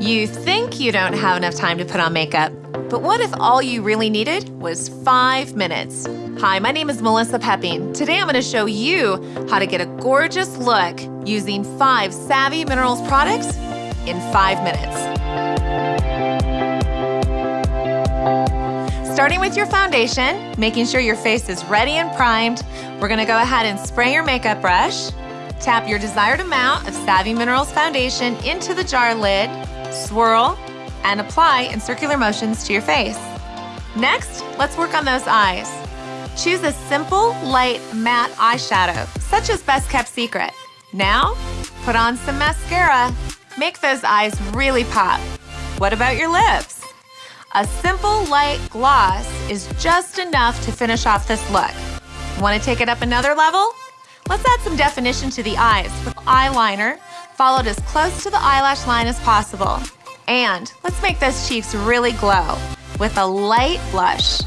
You think you don't have enough time to put on makeup, but what if all you really needed was five minutes? Hi, my name is Melissa Pepping. Today I'm gonna show you how to get a gorgeous look using five Savvy Minerals products in five minutes. Starting with your foundation, making sure your face is ready and primed, we're gonna go ahead and spray your makeup brush, tap your desired amount of Savvy Minerals foundation into the jar lid, swirl, and apply in circular motions to your face. Next, let's work on those eyes. Choose a simple, light, matte eyeshadow, such as Best Kept Secret. Now, put on some mascara. Make those eyes really pop. What about your lips? A simple, light gloss is just enough to finish off this look. Want to take it up another level? Let's add some definition to the eyes with eyeliner followed as close to the eyelash line as possible. And let's make those cheeks really glow with a light blush.